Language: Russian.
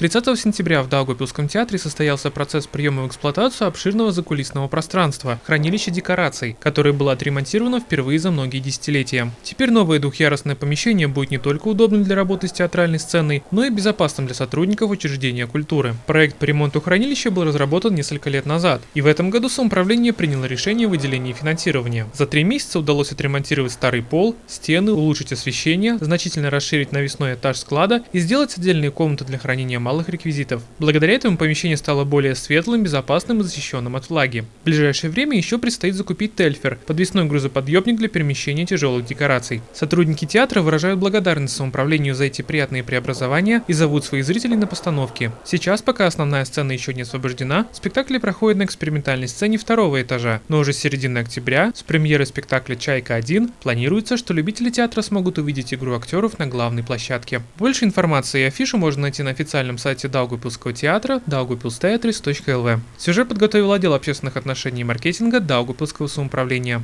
30 сентября в Даугавпилском театре состоялся процесс приема в эксплуатацию обширного закулисного пространства – хранилища декораций, которое было отремонтировано впервые за многие десятилетия. Теперь новое двухъярусное помещение будет не только удобным для работы с театральной сценой, но и безопасным для сотрудников учреждения культуры. Проект по ремонту хранилища был разработан несколько лет назад, и в этом году самоуправление приняло решение о выделении финансирования. За три месяца удалось отремонтировать старый пол, стены, улучшить освещение, значительно расширить навесной этаж склада и сделать отдельные комнаты для хранения малых реквизитов. Благодаря этому помещение стало более светлым, безопасным и защищенным от влаги. В ближайшее время еще предстоит закупить Тельфер – подвесной грузоподъемник для перемещения тяжелых декораций. Сотрудники театра выражают благодарность самоуправлению за эти приятные преобразования и зовут своих зрителей на постановки. Сейчас, пока основная сцена еще не освобождена, спектакли проходят на экспериментальной сцене второго этажа, но уже с середины октября, с премьеры спектакля «Чайка-1», планируется, что любители театра смогут увидеть игру актеров на главной площадке. Больше информации и афишу можно найти на официальном сайте Даугупилского театра daugupilsteatris.lv. Сюжет подготовил отдел общественных отношений и маркетинга Даугупилского самоуправления.